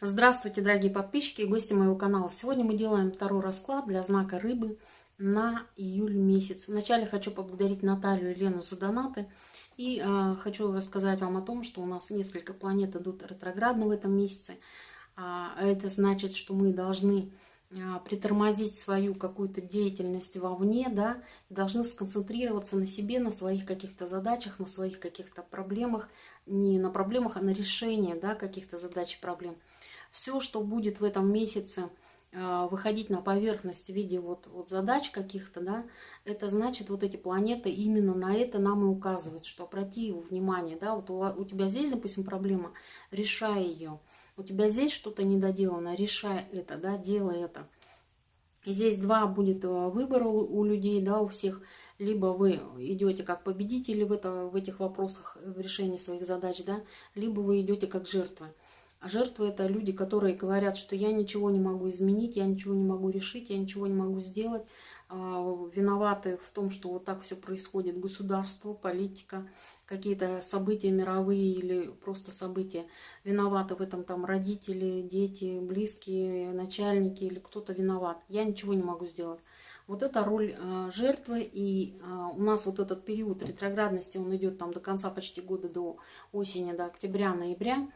Здравствуйте, дорогие подписчики и гости моего канала. Сегодня мы делаем второй расклад для знака рыбы на июль месяц. Вначале хочу поблагодарить Наталью и Лену за донаты. И э, хочу рассказать вам о том, что у нас несколько планет идут ретроградно в этом месяце. А это значит, что мы должны а, притормозить свою какую-то деятельность вовне, да, должны сконцентрироваться на себе, на своих каких-то задачах, на своих каких-то проблемах, не на проблемах, а на решении, да, каких-то задач и проблем. Все, что будет в этом месяце а, выходить на поверхность в виде вот, вот задач каких-то, да, это значит, вот эти планеты именно на это нам и указывают, что обрати внимание, да, вот у, у тебя здесь, допустим, проблема, решай ее, у тебя здесь что-то недоделано, решай это, да, делай это. И здесь два будет э, выбора у, у людей, да, у всех. Либо вы идете как победители в, это, в этих вопросах, в решении своих задач, да, либо вы идете как жертвы. А жертвы это люди, которые говорят, что я ничего не могу изменить, я ничего не могу решить, я ничего не могу сделать. А, виноваты в том, что вот так все происходит. Государство, политика, какие-то события мировые или просто события. Виноваты в этом там родители, дети, близкие, начальники или кто-то виноват. Я ничего не могу сделать. Вот это роль э, жертвы, и у нас вот этот период ретроградности, он идет там до конца почти года, до осени, до октября-ноября.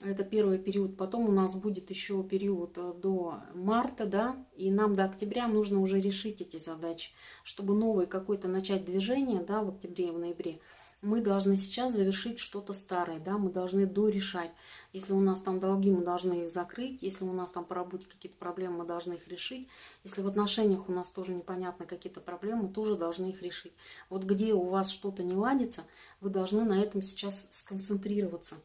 Это первый период. Потом у нас будет еще период э, до марта, да, и нам до октября нужно уже решить эти задачи, чтобы новое какое-то начать движение, да, в октябре и в ноябре мы должны сейчас завершить что-то старое, да, мы должны дорешать. Если у нас там долги, мы должны их закрыть, если у нас там по работе какие-то проблемы, мы должны их решить. Если в отношениях у нас тоже непонятны какие-то проблемы, мы тоже должны их решить. Вот где у вас что-то не ладится, вы должны на этом сейчас сконцентрироваться.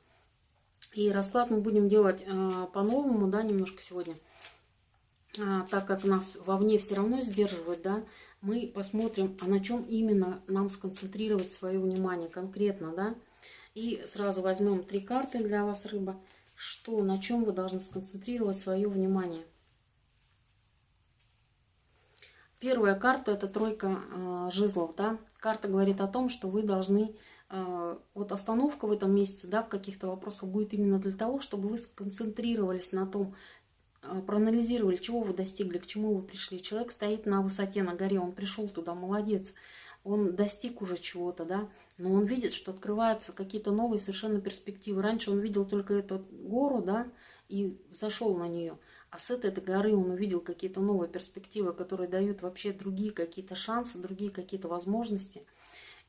И расклад мы будем делать э, по-новому, да, немножко сегодня. А, так как нас вовне все равно сдерживают, да, мы посмотрим, а на чем именно нам сконцентрировать свое внимание конкретно, да. И сразу возьмем три карты для вас, рыба, что, на чем вы должны сконцентрировать свое внимание. Первая карта – это тройка э, жезлов, да. Карта говорит о том, что вы должны, вот остановка в этом месяце, да, в каких-то вопросах будет именно для того, чтобы вы сконцентрировались на том, Э, проанализировали, чего вы достигли, к чему вы пришли. Человек стоит на высоте, на горе, он пришел туда, молодец. Он достиг уже чего-то, да, но он видит, что открываются какие-то новые совершенно перспективы. Раньше он видел только эту гору, да, и зашел на нее. А с этой, этой горы он увидел какие-то новые перспективы, которые дают вообще другие какие-то шансы, другие какие-то возможности –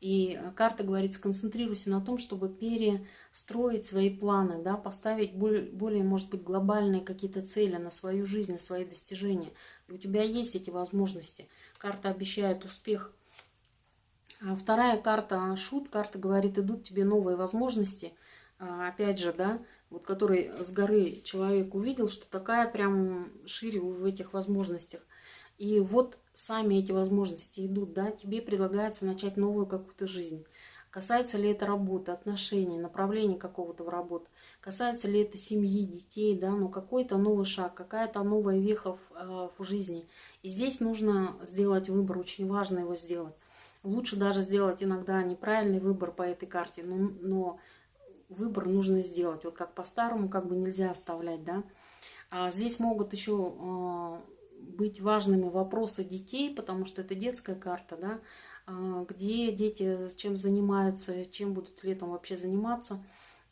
и карта говорит, сконцентрируйся на том, чтобы перестроить свои планы, да, поставить более, более, может быть, глобальные какие-то цели на свою жизнь, на свои достижения. И у тебя есть эти возможности. Карта обещает успех. А вторая карта шут, карта говорит, идут тебе новые возможности. А, опять же, да, вот который с горы человек увидел, что такая прям шире в этих возможностях. И вот сами эти возможности идут, да, тебе предлагается начать новую какую-то жизнь. Касается ли это работы, отношений, направления какого-то в работу, касается ли это семьи, детей, да, ну какой-то новый шаг, какая-то новая веха в, э, в жизни. И здесь нужно сделать выбор, очень важно его сделать. Лучше даже сделать иногда неправильный выбор по этой карте, но, но выбор нужно сделать. Вот как по-старому как бы нельзя оставлять, да. А здесь могут еще э, быть важными вопросы детей, потому что это детская карта, да, а, где дети чем занимаются, чем будут летом вообще заниматься,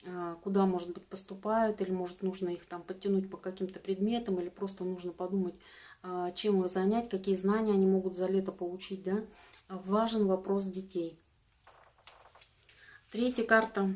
а, куда, может быть, поступают, или, может, нужно их там подтянуть по каким-то предметам, или просто нужно подумать, а, чем их занять, какие знания они могут за лето получить, да. Важен вопрос детей. Третья карта,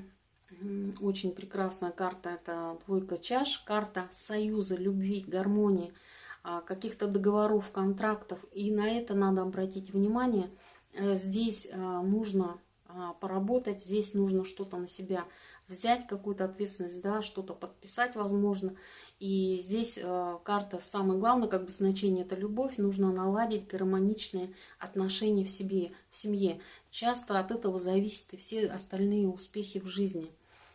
очень прекрасная карта, это двойка чаш, карта союза, любви, гармонии – каких-то договоров, контрактов, и на это надо обратить внимание. Э, здесь э, нужно а, поработать, здесь нужно что-то на себя взять, какую-то ответственность, да, что-то подписать, возможно. И здесь э, карта, самое главное, как бы значение, это любовь, нужно наладить гармоничные отношения в себе, в семье. Часто от этого зависят и все остальные успехи в жизни.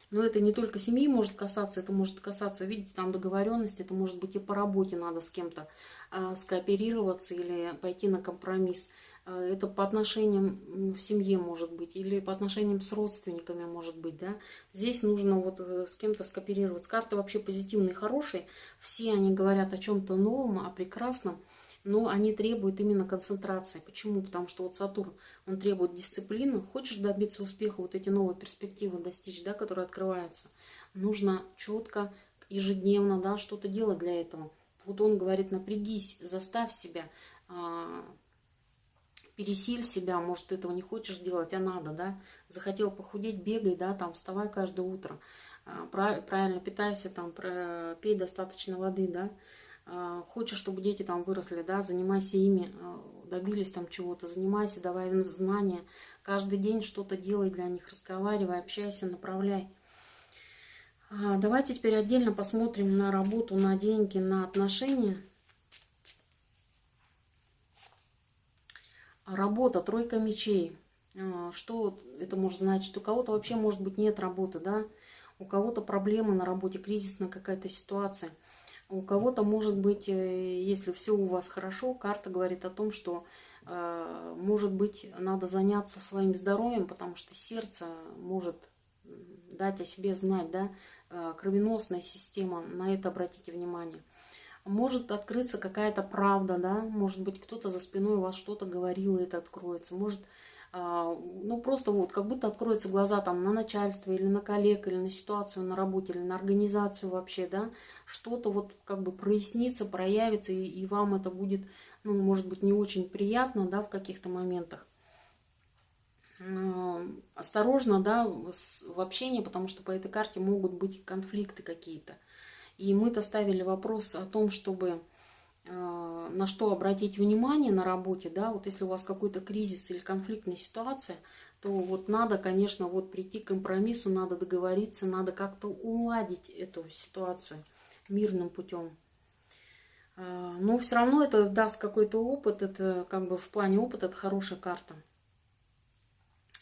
Но это не только семьи может касаться, это может касаться, видите, там договоренности, это может быть и по работе надо с кем-то э, скооперироваться или пойти на компромисс. Э, это по отношениям в семье может быть, или по отношениям с родственниками может быть, да. Здесь нужно вот э, с кем-то скооперироваться. Карты вообще позитивные, хорошие. Все они говорят о чем-то новом, о прекрасном, но они требуют именно концентрации. Почему? Потому что вот Сатурн, он требует дисциплины. Хочешь добиться успеха, вот эти новые перспективы достичь, да, которые открываются, нужно четко, ежедневно, да, что-то делать для этого. Вот он говорит, напрягись, заставь себя, а, пересиль себя, может, ты этого не хочешь делать, а надо, да, захотел похудеть, бегай, да, там, вставай каждое утро, а, правильно питайся, там, пей достаточно воды, да, хочешь, чтобы дети там выросли, да, занимайся ими, а, добились там чего-то, занимайся, давай им знания, каждый день что-то делай для них, разговаривай, общайся, направляй. Давайте теперь отдельно посмотрим на работу, на деньги, на отношения. Работа, тройка мечей. А, что это может значить? У кого-то вообще, может быть, нет работы, да? У кого-то проблемы на работе, кризисная какая-то ситуация. У кого-то, может быть, э, если все у вас хорошо, карта говорит о том, что, а, может быть, надо заняться своим здоровьем, потому что сердце может дать о себе знать, да? А, кровеносная система, на это обратите внимание может открыться какая-то правда, да, может быть, кто-то за спиной у вас что-то говорил, и это откроется, может, ну, просто вот, как будто откроются глаза там на начальство, или на коллег, или на ситуацию на работе, или на организацию вообще, да, что-то вот как бы прояснится, проявится, и, и вам это будет, ну, может быть, не очень приятно, да, в каких-то моментах. Осторожно, да, в общении, потому что по этой карте могут быть конфликты какие-то. И мы-то ставили вопрос о том, чтобы на что обратить внимание на работе, да, вот если у вас какой-то кризис или конфликтная ситуация, то вот надо, конечно, вот прийти к компромиссу, надо договориться, надо как-то уладить эту ситуацию мирным путем. Э, но все равно это даст какой-то опыт, это как бы в плане опыта это хорошая карта.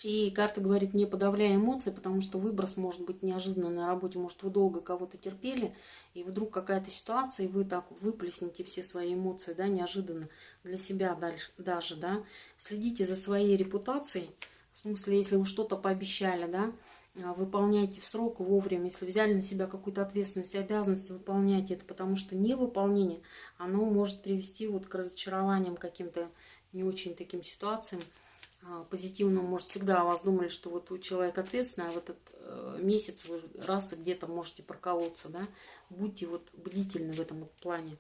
И карта говорит, не подавляя эмоции, потому что выброс может быть неожиданно на работе. Может, вы долго кого-то терпели, и вдруг какая-то ситуация, и вы так выплеснете все свои эмоции, да, неожиданно для себя дальше, даже, да. Следите за своей репутацией, в смысле, если вы что-то пообещали, да, а, выполняйте в срок вовремя. Если взяли на себя какую-то ответственность обязанность, выполняйте это, потому что невыполнение, оно может привести вот к разочарованиям каким-то не очень таким ситуациям. А, позитивном, может, всегда о вас думали, что вот у человека ответственный, а в этот э, месяц вы раз и где-то можете проколоться, да, будьте вот бдительны в этом плане.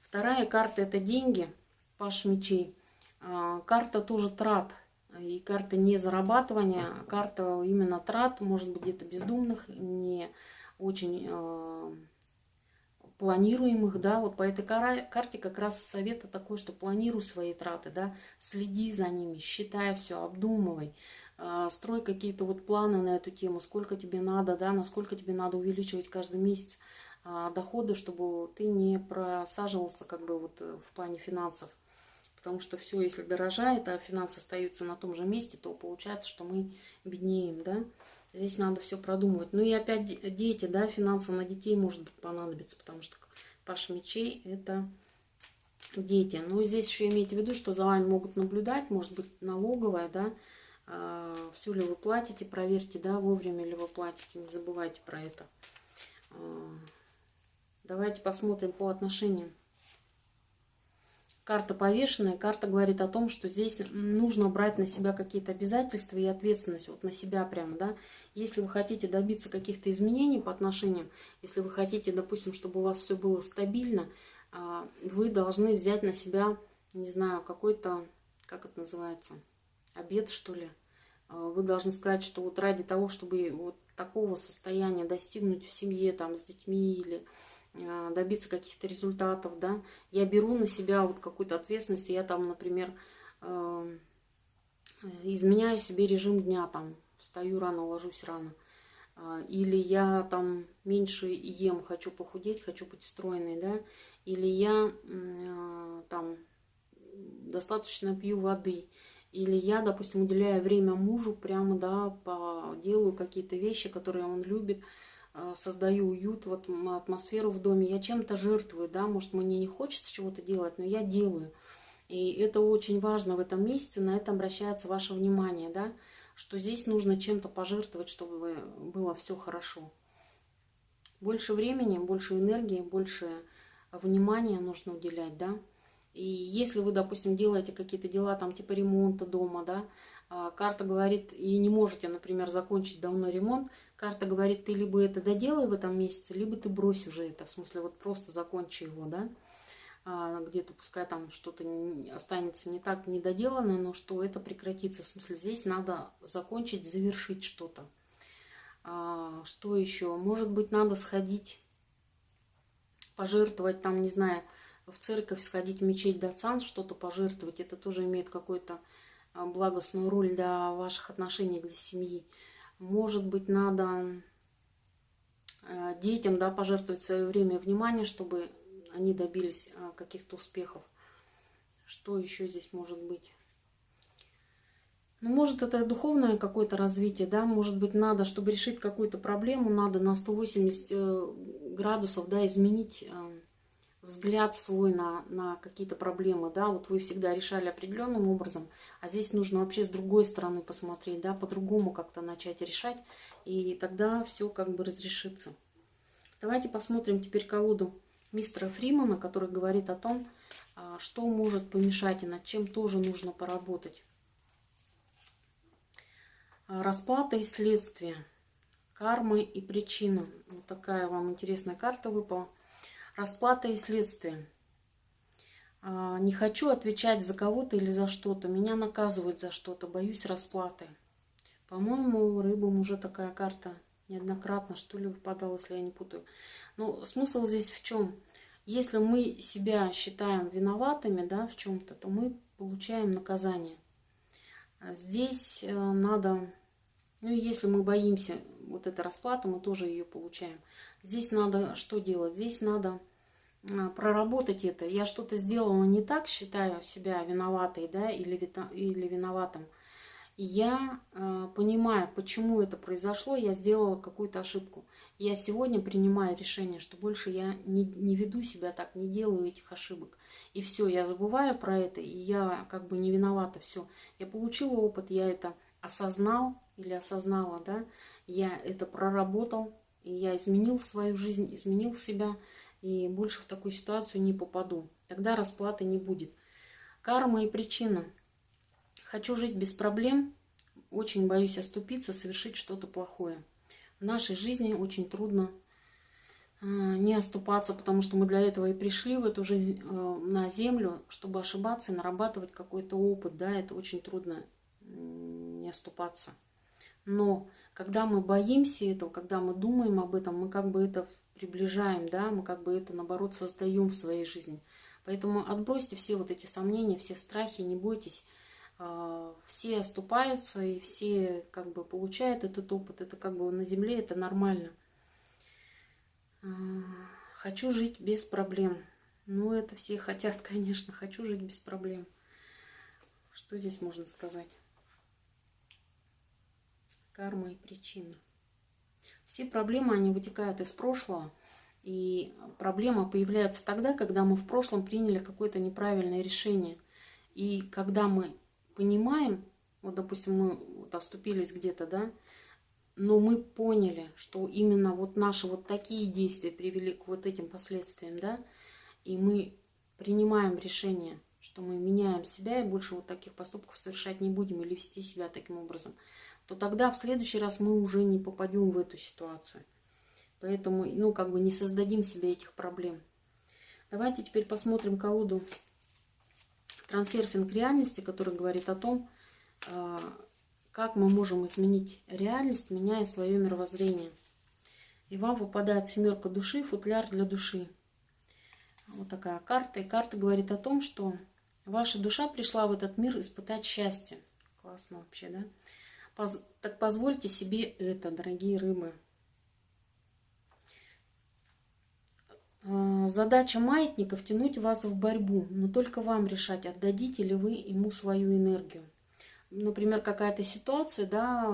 Вторая карта – это деньги, паш мечей. А, карта тоже трат, и карта не зарабатывания, а карта именно трат, может быть, где-то бездумных, не очень э, планируемых, да, вот по этой карте как раз совета такой, что планируй свои траты, да, следи за ними, считай все, обдумывай, а, строй какие-то вот планы на эту тему, сколько тебе надо, да, насколько тебе надо увеличивать каждый месяц а, доходы, чтобы ты не просаживался как бы вот э, в плане финансов. Потому что все, если дорожает, а финансы остаются на том же месте, то получается, что мы беднеем, да. Здесь надо все продумывать. Ну и опять дети, да, финансово на детей может быть понадобится, потому что паш мечей это дети. Ну здесь еще имейте в виду, что за вами могут наблюдать, может быть налоговая, да, а, все ли вы платите, проверьте, да, вовремя ли вы платите, не забывайте про это. А, давайте посмотрим по отношениям. Карта повешенная, карта говорит о том, что здесь нужно брать на себя какие-то обязательства и ответственность, вот на себя прямо, да. Если вы хотите добиться каких-то изменений по отношениям, если вы хотите, допустим, чтобы у вас все было стабильно, а, вы должны взять на себя, не знаю, какой-то, как это называется, обед, что ли. А, вы должны сказать, что вот ради того, чтобы вот такого состояния достигнуть в семье, там, с детьми или добиться каких-то результатов, да, я беру на себя вот какую-то ответственность, я там, например, эм, изменяю себе режим дня, там, встаю рано, ложусь рано, а, или я там меньше ем, хочу похудеть, хочу быть стройной, да, или я а, там достаточно пью воды, Или я, допустим, уделяю время мужу, прямо, да, по, делаю какие-то вещи, которые он любит, э, создаю уют, вот атмосферу в доме. Я чем-то жертвую, да, может, мне не хочется чего-то делать, но я делаю. И это очень важно в этом месяце, на это обращается ваше внимание, да, что здесь нужно чем-то пожертвовать, чтобы было все хорошо. Больше времени, больше энергии, больше внимания нужно уделять, да. И если вы, допустим, делаете какие-то дела, там, типа ремонта дома, да, а, карта говорит, и не можете, например, закончить давно ремонт, карта говорит, ты либо это доделай в этом месяце, либо ты брось уже это, в смысле, вот просто закончи его, да, а, где-то пускай там что-то останется не так недоделанное, но что это прекратится, в смысле, здесь надо закончить, завершить что-то. А, что еще? Может быть, надо сходить, пожертвовать там, не знаю, в церковь сходить, в мечеть Дацан, что-то пожертвовать, это тоже имеет какую-то а, благостную роль для ваших отношений, для семьи. Может быть, надо а, детям да, пожертвовать свое время и внимание, чтобы они добились а, каких-то успехов. Что еще здесь может быть? Ну, может, это духовное какое-то развитие, да, может быть, надо, чтобы решить какую-то проблему, надо на 180 э, градусов, да, изменить э, взгляд свой на, на какие-то проблемы, да, вот вы всегда решали определенным образом, а здесь нужно вообще с другой стороны посмотреть, да, по-другому как-то начать решать, и тогда все как бы разрешится. Давайте посмотрим теперь колоду мистера Фримана, который говорит о том, а, что может помешать и над чем тоже нужно поработать. А, расплата и следствие, кармы и причина. Вот такая вам интересная карта выпала. Расплата и следствие. А, не хочу отвечать за кого-то или за что-то. Меня наказывают за что-то. Боюсь расплаты. По-моему, рыбам уже такая карта неоднократно, что ли, выпадала, если я не путаю. Но смысл здесь в чем? Если мы себя считаем виноватыми да, в чем-то, то мы получаем наказание. А здесь э, надо, ну если мы боимся вот этой расплаты, мы тоже ее получаем. Здесь надо что делать? Здесь надо а, проработать это. Я что-то сделала не так, считаю себя виноватой, да, или, или виноватым. Я э, понимаю, почему это произошло, я сделала какую-то ошибку. Я сегодня принимаю решение, что больше я не, не веду себя так, не делаю этих ошибок. И все, я забываю про это, и я как бы не виновата, все. Я получила опыт, я это осознал или осознала, да, я это проработал, и я изменил свою жизнь, изменил себя, и больше в такую ситуацию не попаду. Тогда расплаты не будет. Карма и причина. Хочу жить без проблем, очень боюсь оступиться, совершить что-то плохое. В нашей жизни очень трудно э, не оступаться, потому что мы для этого и пришли в эту жизнь э, на землю, чтобы ошибаться и нарабатывать какой-то опыт. Да, это очень трудно не оступаться. Но когда мы боимся этого, когда мы думаем об этом, мы как бы это приближаем, да, мы как бы это, наоборот, создаем в своей жизни. Поэтому отбросьте все вот эти сомнения, все страхи, не бойтесь. А, все оступаются и все как бы получают этот опыт. Это как бы на земле, это нормально. А, хочу жить без проблем. Ну, это все хотят, конечно. Хочу жить без проблем. Что здесь можно сказать? Карма и причина. Все проблемы, они вытекают из прошлого. И проблема появляется тогда, когда мы в прошлом приняли какое-то неправильное решение. И когда мы понимаем, вот, допустим, мы вот оступились где-то, да, но мы поняли, что именно вот наши вот такие действия привели к вот этим последствиям, да, и мы принимаем решение, что мы меняем себя и больше вот таких поступков совершать не будем или вести себя таким образом – то тогда в следующий раз мы уже не попадем в эту ситуацию. Поэтому, ну, как бы не создадим себе этих проблем. Давайте теперь посмотрим колоду трансерфинг реальности, который говорит о том, а, как мы можем изменить реальность, меняя свое мировоззрение. И вам выпадает семерка души, футляр для души. Вот такая карта. И карта говорит о том, что ваша душа пришла в этот мир испытать счастье. Классно вообще, да? Так позвольте себе это, дорогие рыбы. А, задача маятника – втянуть вас в борьбу, но только вам решать, отдадите ли вы ему свою энергию. например, какая-то ситуация, да,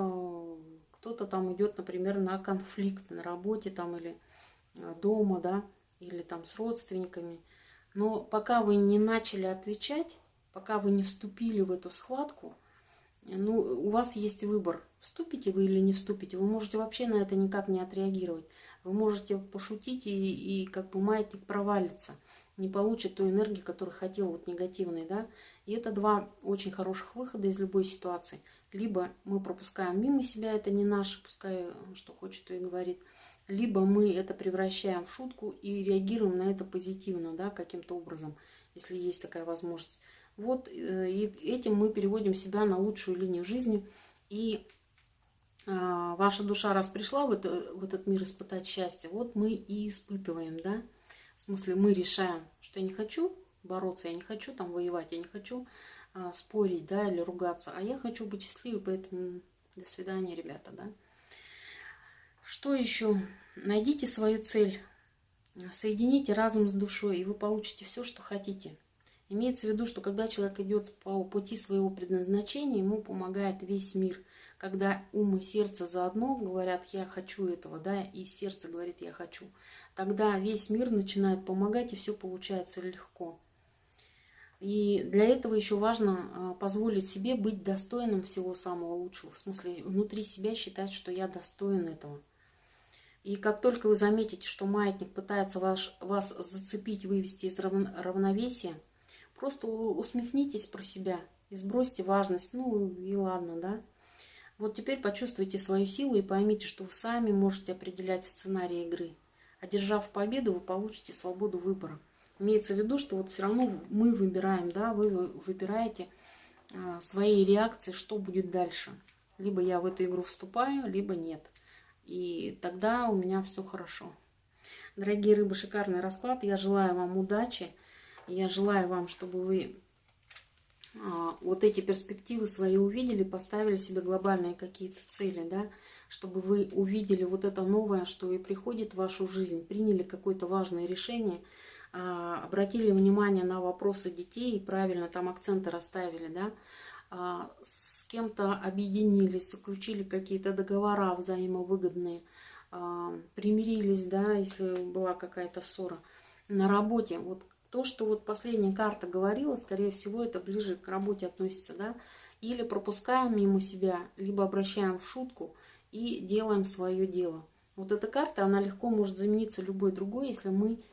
кто-то там идет, например, на конфликт на работе там или э, дома, да, или там с родственниками. Но пока вы не начали отвечать, пока вы не вступили в эту схватку, ну, у вас есть выбор, вступите вы или не вступите. Вы можете вообще на это никак не отреагировать. Вы можете пошутить и, и как бы маятник провалится, не получит ту энергию, которую хотел, вот негативной, да. И это два очень хороших выхода из любой ситуации. Либо мы пропускаем мимо себя, это не наше, пускай что хочет, то и говорит. Либо мы это превращаем в шутку и реагируем на это позитивно, да, каким-то образом, если есть такая возможность. Вот э, и этим мы переводим себя на лучшую линию жизни. И а, ваша душа, раз пришла в, это, в этот мир испытать счастье, вот мы и испытываем, да. В смысле, мы решаем, что я не хочу бороться, я не хочу там воевать, я не хочу а, спорить, да, или ругаться, а я хочу быть счастливой, поэтому до свидания, ребята, да. Что еще? Найдите свою цель, соедините разум с душой, и вы получите все, что хотите. Имеется в виду, что когда человек идет по пути своего предназначения, ему помогает весь мир. Когда ум и сердце заодно говорят «я хочу этого», да, и сердце говорит «я хочу», тогда весь мир начинает помогать, и все получается легко. И для этого еще важно а, позволить себе быть достойным всего самого лучшего. В смысле, внутри себя считать, что я достоин этого. И как только вы заметите, что маятник пытается ваш, вас зацепить, вывести из равновесия, Просто усмехнитесь про себя и сбросьте важность. Ну и ладно, да. Вот теперь почувствуйте свою силу и поймите, что вы сами можете определять сценарий игры. Одержав победу, вы получите свободу выбора. Имеется в виду, что вот все равно мы выбираем, да, вы выбираете а, своей реакции, что будет дальше. Либо я в эту игру вступаю, либо нет. И тогда у меня все хорошо. Дорогие рыбы, шикарный расклад. Я желаю вам удачи. Я желаю вам, чтобы вы а, вот эти перспективы свои увидели, поставили себе глобальные какие-то цели, да, чтобы вы увидели вот это новое, что и приходит в вашу жизнь, приняли какое-то важное решение, а, обратили внимание на вопросы детей и правильно там акценты расставили, да, а, с кем-то объединились, заключили какие-то договора взаимовыгодные, примирились, да, если была какая-то ссора на работе. Вот то, что вот последняя карта говорила, скорее всего, это ближе к работе относится, да, или пропускаем мимо себя, либо обращаем в шутку и делаем свое дело. Вот эта карта, она легко может замениться любой другой, если мы